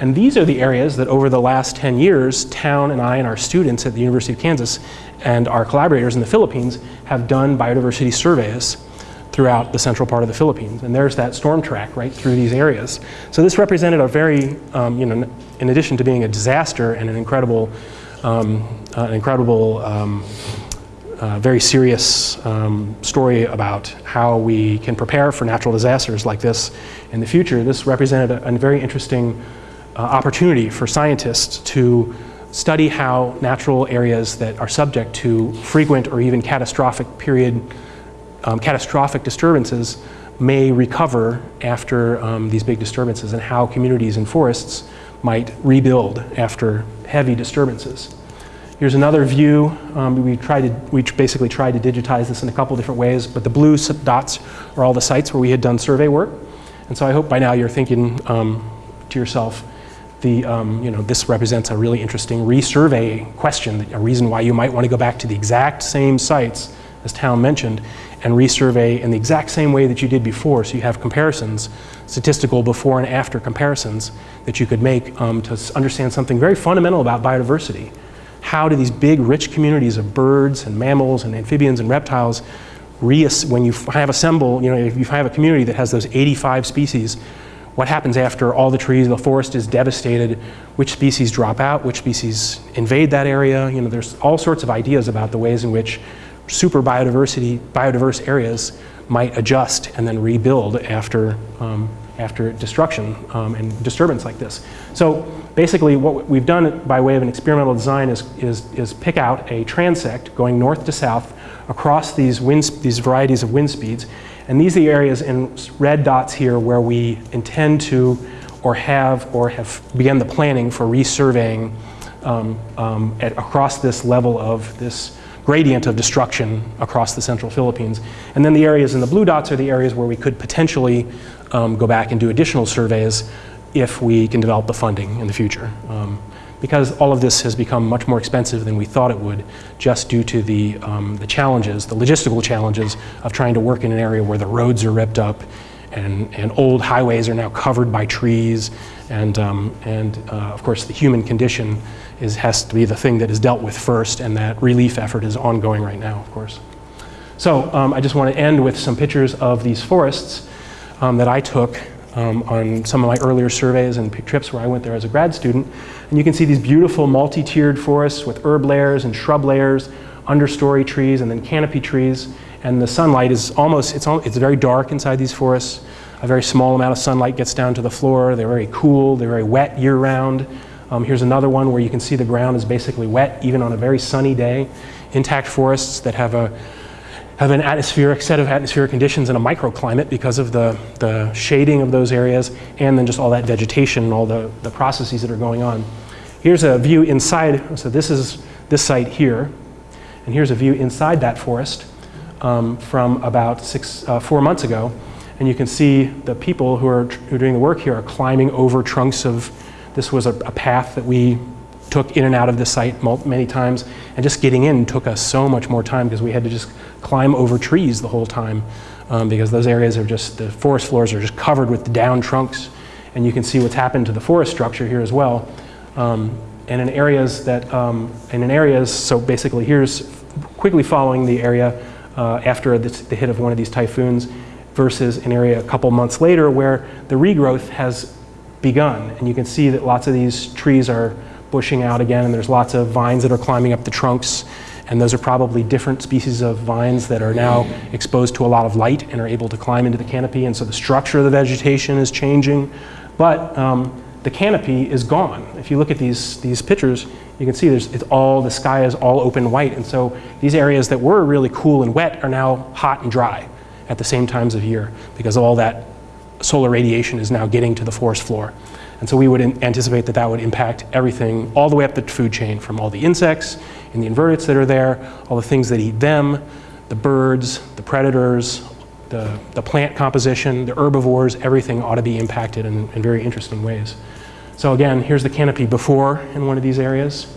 And these are the areas that over the last 10 years, Town and I and our students at the University of Kansas and our collaborators in the Philippines have done biodiversity surveys throughout the central part of the Philippines. And there's that storm track right through these areas. So this represented a very, um, you know, in addition to being a disaster and an incredible, um, uh, an incredible, um, uh, very serious um, story about how we can prepare for natural disasters like this in the future, this represented a, a very interesting opportunity for scientists to study how natural areas that are subject to frequent or even catastrophic period um, catastrophic disturbances may recover after um, these big disturbances and how communities and forests might rebuild after heavy disturbances. Here's another view. Um, we, tried to, we basically tried to digitize this in a couple different ways, but the blue dots are all the sites where we had done survey work. And so I hope by now you're thinking um, to yourself, the, um, you know, this represents a really interesting resurvey question, a reason why you might want to go back to the exact same sites as Town mentioned, and resurvey in the exact same way that you did before. So you have comparisons, statistical before and after comparisons that you could make um, to understand something very fundamental about biodiversity. How do these big, rich communities of birds and mammals and amphibians and reptiles, when you have assemble, you know, if you have a community that has those 85 species, what happens after all the trees, the forest is devastated, which species drop out, which species invade that area. You know, there's all sorts of ideas about the ways in which super biodiversity, biodiverse areas might adjust and then rebuild after, um, after destruction um, and disturbance like this. So basically what we've done by way of an experimental design is, is, is pick out a transect going north to south across these, wind, these varieties of wind speeds. And these are the areas in red dots here where we intend to or have or have begun the planning for resurveying um, um, at, across this level of this gradient of destruction across the central Philippines. And then the areas in the blue dots are the areas where we could potentially um, go back and do additional surveys if we can develop the funding in the future. Um, because all of this has become much more expensive than we thought it would just due to the, um, the challenges, the logistical challenges of trying to work in an area where the roads are ripped up and, and old highways are now covered by trees and, um, and uh, of course the human condition is, has to be the thing that is dealt with first, and that relief effort is ongoing right now, of course. So um, I just want to end with some pictures of these forests um, that I took um, on some of my earlier surveys and trips where I went there as a grad student. And you can see these beautiful multi-tiered forests with herb layers and shrub layers, understory trees, and then canopy trees. And the sunlight is almost, it's, it's very dark inside these forests. A very small amount of sunlight gets down to the floor. They're very cool. They're very wet year-round. Um, here's another one where you can see the ground is basically wet even on a very sunny day. Intact forests that have a have an atmospheric set of atmospheric conditions and a microclimate because of the, the shading of those areas and then just all that vegetation and all the, the processes that are going on. Here's a view inside, so this is this site here, and here's a view inside that forest um, from about six, uh, four months ago. And you can see the people who are, who are doing the work here are climbing over trunks of this was a, a path that we took in and out of the site many times, and just getting in took us so much more time because we had to just climb over trees the whole time um, because those areas are just, the forest floors are just covered with down trunks, and you can see what's happened to the forest structure here as well. Um, and in areas that, um, and in areas, so basically here's quickly following the area uh, after the, the hit of one of these typhoons versus an area a couple months later where the regrowth has begun. And you can see that lots of these trees are bushing out again and there's lots of vines that are climbing up the trunks and those are probably different species of vines that are now exposed to a lot of light and are able to climb into the canopy and so the structure of the vegetation is changing. But um, the canopy is gone. If you look at these, these pictures, you can see there's, it's all, the sky is all open white and so these areas that were really cool and wet are now hot and dry at the same times of year because all that solar radiation is now getting to the forest floor. And so we would anticipate that that would impact everything all the way up the food chain from all the insects and the invertebrates that are there, all the things that eat them, the birds, the predators, the, the plant composition, the herbivores, everything ought to be impacted in, in very interesting ways. So again, here's the canopy before in one of these areas.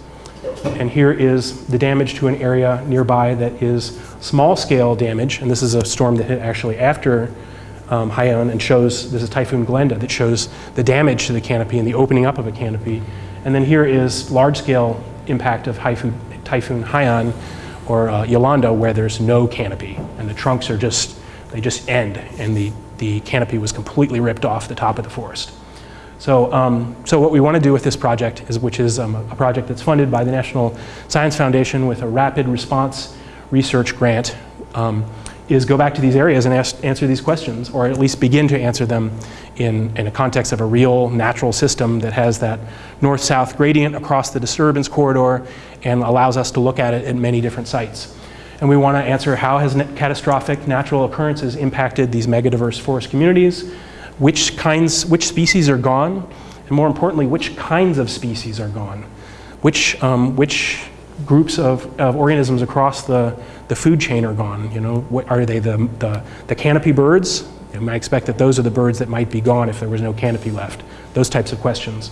And here is the damage to an area nearby that is small scale damage. And this is a storm that hit actually after um, Haiyan and shows, this is Typhoon Glenda, that shows the damage to the canopy and the opening up of a canopy. And then here is large-scale impact of Typhoon, Typhoon Haiyan or uh, Yolanda where there's no canopy and the trunks are just, they just end and the, the canopy was completely ripped off the top of the forest. So, um, so what we want to do with this project, is, which is um, a project that's funded by the National Science Foundation with a rapid response research grant, um, is go back to these areas and ask, answer these questions, or at least begin to answer them in, in a context of a real natural system that has that north-south gradient across the disturbance corridor and allows us to look at it at many different sites. And we want to answer how has catastrophic natural occurrences impacted these megadiverse forest communities, which kinds, which species are gone, and more importantly, which kinds of species are gone, which, um, which groups of, of organisms across the, the food chain are gone. You know, what, are they the, the, the canopy birds? You might expect that those are the birds that might be gone if there was no canopy left. Those types of questions.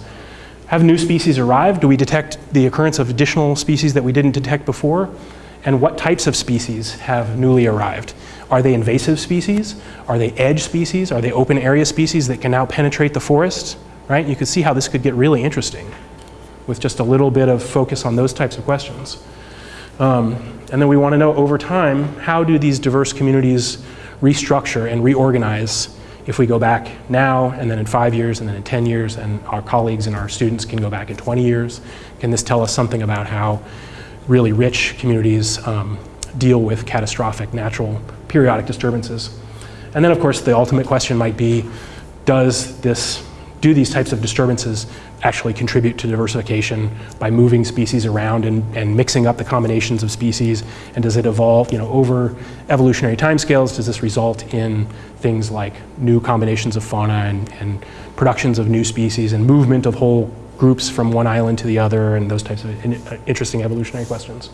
Have new species arrived? Do we detect the occurrence of additional species that we didn't detect before? And what types of species have newly arrived? Are they invasive species? Are they edge species? Are they open area species that can now penetrate the forest? Right? You can see how this could get really interesting with just a little bit of focus on those types of questions. Um, and then we want to know over time, how do these diverse communities restructure and reorganize if we go back now and then in five years and then in 10 years and our colleagues and our students can go back in 20 years? Can this tell us something about how really rich communities um, deal with catastrophic natural periodic disturbances. And then of course the ultimate question might be, does this, do these types of disturbances actually contribute to diversification by moving species around and, and mixing up the combinations of species? And does it evolve, you know, over evolutionary timescales, does this result in things like new combinations of fauna and, and productions of new species and movement of whole groups from one island to the other and those types of in, uh, interesting evolutionary questions.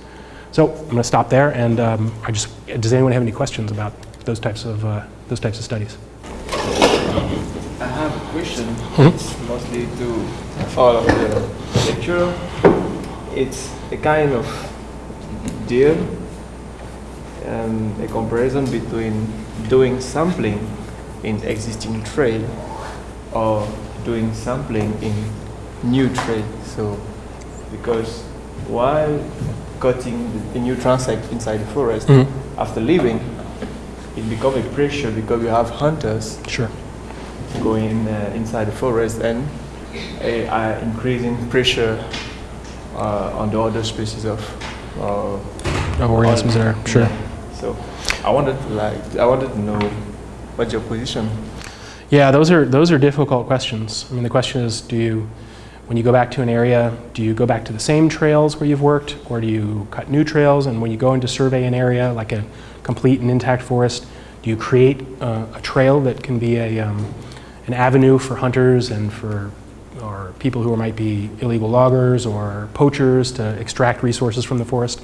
So I'm going to stop there, and um, I just does anyone have any questions about those types of uh, those types of studies? A question. Mm -hmm. It's mostly to all of the lecture. It's a kind of deal, um, a comparison between doing sampling in existing trail or doing sampling in new trail. So, because while cutting the new transect inside the forest, mm -hmm. after leaving, it becomes a pressure because you have hunters sure. Going uh, inside the forest and uh, increasing pressure uh, on the other species of uh, of organisms there. Sure. Yeah. So I wanted to like I wanted to know what's your position. Yeah, those are those are difficult questions. I mean, the question is, do you when you go back to an area, do you go back to the same trails where you've worked, or do you cut new trails? And when you go into survey an area, like a complete and intact forest, do you create uh, a trail that can be a, um, an avenue for hunters and for or people who might be illegal loggers or poachers to extract resources from the forest?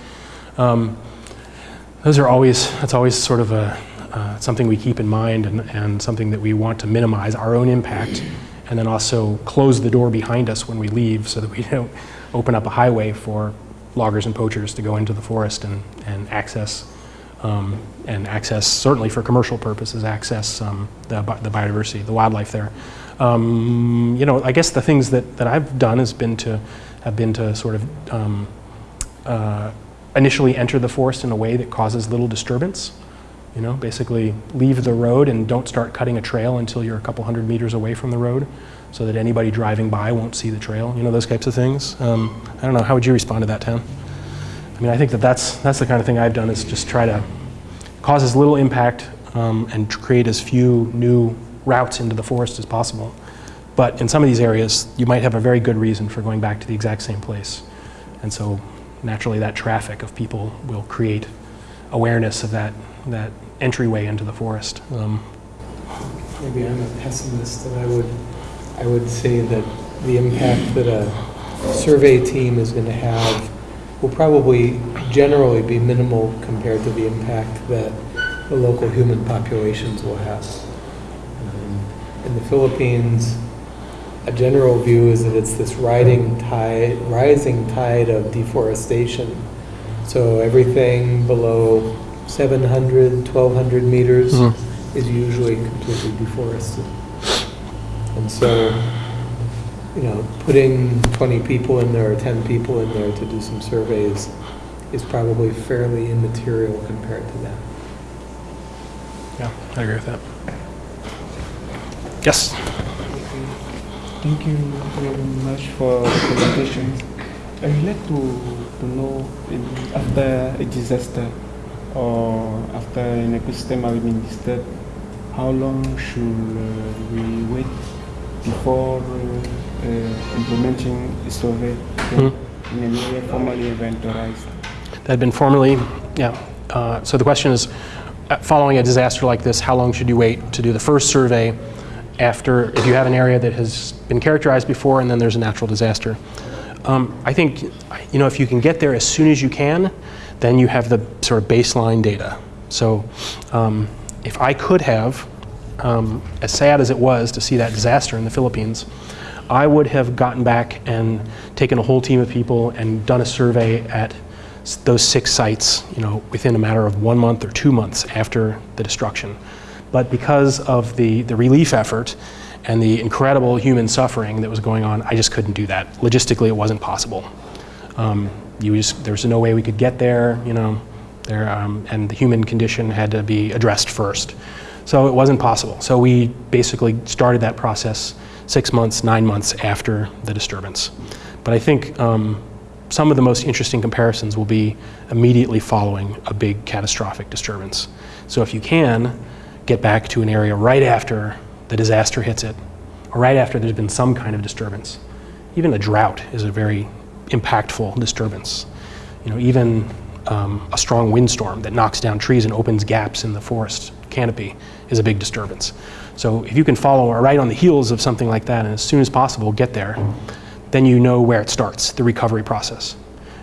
Um, those are always, that's always sort of a, uh, something we keep in mind and, and something that we want to minimize our own impact and then also close the door behind us when we leave so that we don't open up a highway for loggers and poachers to go into the forest and, and access um, and access, certainly for commercial purposes, access um, the, the biodiversity, the wildlife there. Um, you know, I guess the things that, that I've done has been to, have been to sort of um, uh, initially enter the forest in a way that causes little disturbance. You know, basically leave the road and don't start cutting a trail until you're a couple hundred meters away from the road so that anybody driving by won't see the trail, you know, those types of things. Um, I don't know, how would you respond to that, Town? I mean, I think that that's, that's the kind of thing I've done is just try to cause as little impact um, and create as few new routes into the forest as possible. But in some of these areas, you might have a very good reason for going back to the exact same place. And so naturally that traffic of people will create awareness of that, that entryway into the forest. Um, Maybe I'm a pessimist, and I would, I would say that the impact that a survey team is going to have will probably generally be minimal compared to the impact that the local human populations will have. Um, in the Philippines, a general view is that it's this riding tide, rising tide of deforestation. So everything below 700, 1200 meters mm -hmm. is usually completely deforested. And so, you know, putting 20 people in there or 10 people in there to do some surveys is probably fairly immaterial compared to that. Yeah, I agree with that. Yes? Thank you very much for the presentation. I would like to, to know in, after a disaster or after an ecosystem has been disturbed, how long should uh, we wait before uh, uh, implementing a survey in an area formally inventorized? that had been formally, yeah. Uh, So the question is, uh, following a disaster like this, how long should you wait to do the first survey after, if you have an area that has been characterized before and then there's a natural disaster? Um, I think, you know, if you can get there as soon as you can, then you have the sort of baseline data. So um, if I could have, um, as sad as it was to see that disaster in the Philippines, I would have gotten back and taken a whole team of people and done a survey at those six sites, you know, within a matter of one month or two months after the destruction. But because of the, the relief effort and the incredible human suffering that was going on, I just couldn't do that. Logistically, it wasn't possible. Um, you just, there's no way we could get there, you know, there, um, and the human condition had to be addressed first. So it wasn't possible. So we basically started that process six months, nine months after the disturbance. But I think um, some of the most interesting comparisons will be immediately following a big catastrophic disturbance. So if you can, get back to an area right after the disaster hits it, or right after there's been some kind of disturbance. Even a drought is a very impactful disturbance. You know, even um, a strong windstorm that knocks down trees and opens gaps in the forest canopy is a big disturbance. So if you can follow right on the heels of something like that and as soon as possible get there, then you know where it starts, the recovery process.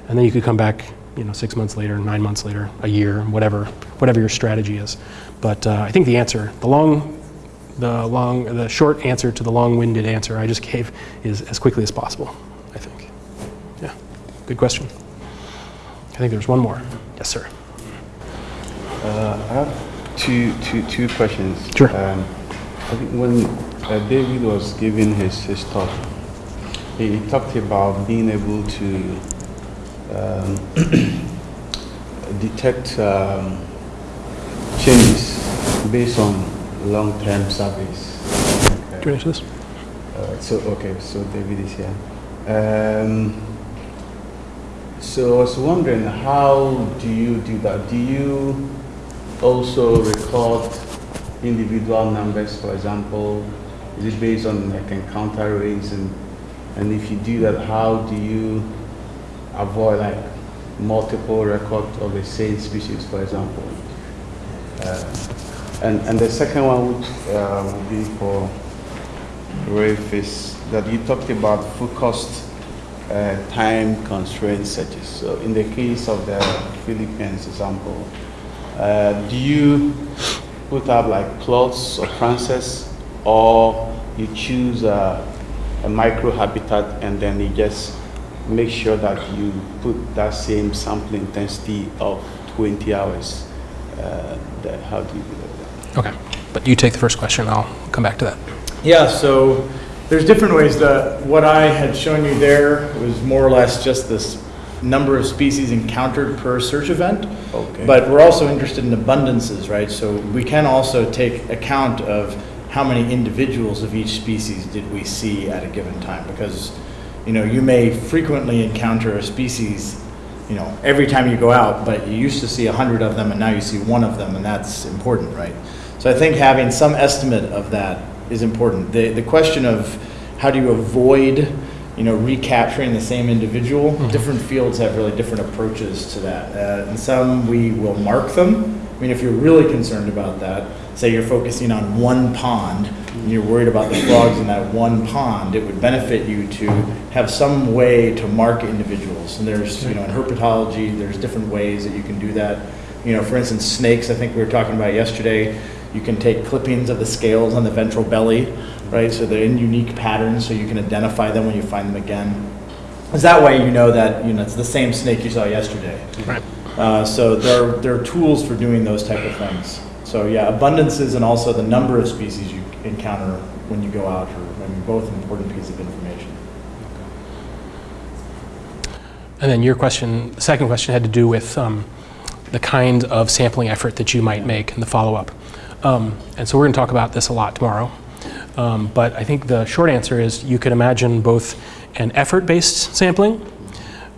And then you could come back, you know, six months later, nine months later, a year, whatever, whatever your strategy is. But uh, I think the answer, the long, the long, the short answer to the long-winded answer I just gave is as quickly as possible. I think. Yeah, good question. I think there's one more. Yes, sir. Uh, I have two, two, two questions. Sure. Um, I think when uh, David was giving his, his talk, he, he talked about being able to um, detect um, changes based on long-term surveys. Do you want to answer this? Uh, so okay, so David is here. Um, so I was wondering, how do you do that? Do you also record individual numbers, for example? Is it based on like encounter rates, and and if you do that, how do you avoid like multiple records of the same species, for example? Uh, and and the second one would uh, would be for Rafe is that you talked about focused uh, time constraint searches. So in the case of the Philippines example, uh, do you put up like plots or trances or you choose a, a micro habitat and then you just make sure that you put that same sample intensity of 20 hours? Uh, that, how do you do that? Okay. But you take the first question. I'll come back to that. Yeah, so there's different ways that what I had shown you there was more or less just this number of species encountered per search event. Okay. But we're also interested in abundances, right? So we can also take account of how many individuals of each species did we see at a given time because you know, you may frequently encounter a species, you know, every time you go out, but you used to see a hundred of them and now you see one of them and that's important, right? So I think having some estimate of that is important. The, the question of how do you avoid, you know, recapturing the same individual, different fields have really different approaches to that. Uh, and some we will mark them. I mean, if you're really concerned about that, say you're focusing on one pond and you're worried about the frogs in that one pond, it would benefit you to have some way to mark individuals. And there's, you know, in herpetology, there's different ways that you can do that. You know, for instance, snakes, I think we were talking about yesterday, you can take clippings of the scales on the ventral belly, right? So they're in unique patterns, so you can identify them when you find them again. Because that way you know that, you know, it's the same snake you saw yesterday. Right. Uh, so there are, there are tools for doing those type of things. So yeah, abundances and also the number of species you encounter when you go out are, I mean, both important pieces of information. And then your question, the second question had to do with um, the kind of sampling effort that you might make in the follow-up. Um, and so we're going to talk about this a lot tomorrow. Um, but I think the short answer is you could imagine both an effort-based sampling,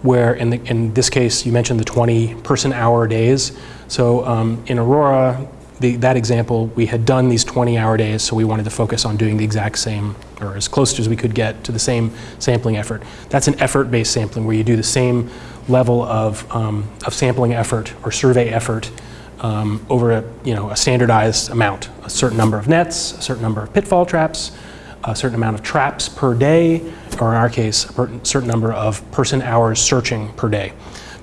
where in, the, in this case you mentioned the 20 person hour days. So um, in Aurora, the, that example, we had done these 20 hour days, so we wanted to focus on doing the exact same, or as close as we could get to the same sampling effort. That's an effort-based sampling where you do the same level of, um, of sampling effort or survey effort um, over a, you know, a standardized amount, a certain number of nets, a certain number of pitfall traps, a certain amount of traps per day, or in our case, a certain number of person hours searching per day.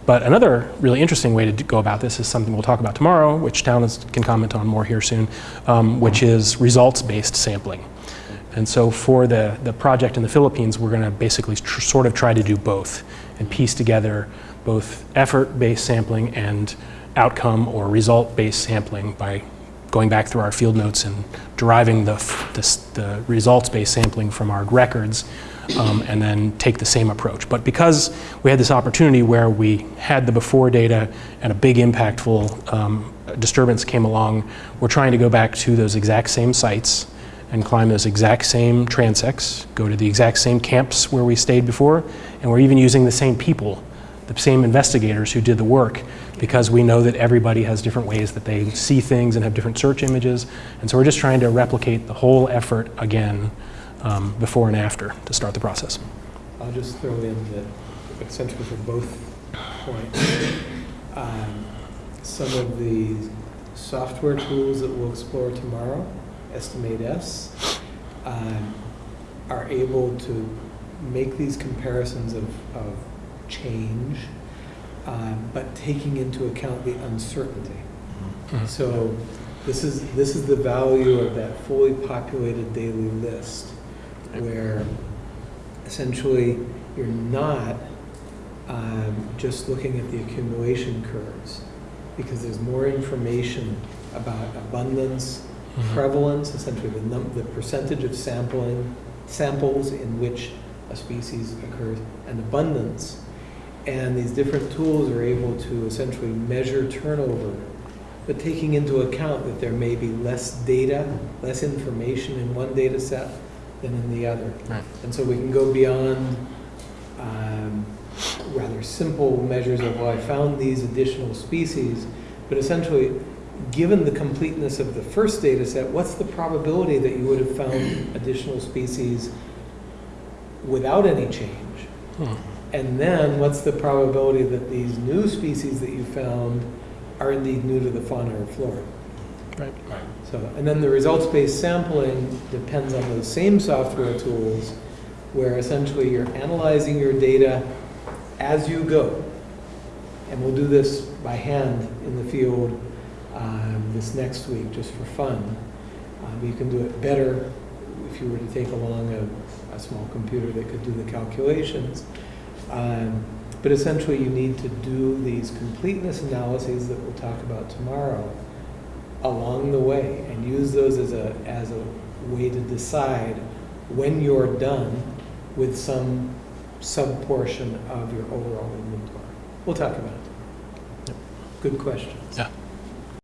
But another really interesting way to go about this is something we'll talk about tomorrow, which Town is, can comment on more here soon, um, which is results-based sampling. And so for the, the project in the Philippines, we're going to basically sort of try to do both and piece together both effort-based sampling and outcome or result-based sampling by going back through our field notes and deriving the, the, the results-based sampling from our records um, and then take the same approach. But because we had this opportunity where we had the before data and a big impactful um, disturbance came along, we're trying to go back to those exact same sites and climb those exact same transects, go to the exact same camps where we stayed before, and we're even using the same people, the same investigators who did the work, because we know that everybody has different ways that they see things and have different search images. And so we're just trying to replicate the whole effort again um, before and after to start the process. I'll just throw in that essentially for both points, um, some of the software tools that we'll explore tomorrow, EstimateS, um, are able to make these comparisons of, of change, um, but taking into account the uncertainty. Mhm. So this is, this is the value of that fully populated daily list, where essentially you're not um, just looking at the accumulation curves, because there's more information about abundance, Mhm. prevalence, essentially the num, the percentage of sampling, samples in which a species occurs, and abundance. And these different tools are able to essentially measure turnover, but taking into account that there may be less data, less information in one data set than in the other. Right. And so we can go beyond um, rather simple measures of, well, I found these additional species, but essentially, given the completeness of the first data set, what's the probability that you would have found additional species without any change? Hmm. And then, what's the probability that these new species that you found are indeed new to the fauna or flora? Right. So, and then the results-based sampling depends on those same software tools, where essentially you're analyzing your data as you go. And we'll do this by hand in the field um, this next week, just for fun. Um, you can do it better if you were to take along a, a small computer that could do the calculations. Um, but essentially, you need to do these completeness analyses that we'll talk about tomorrow along the way and use those as a, as a way to decide when you're done with some sub-portion of your overall inventory. We'll talk about it. Good questions. Yeah.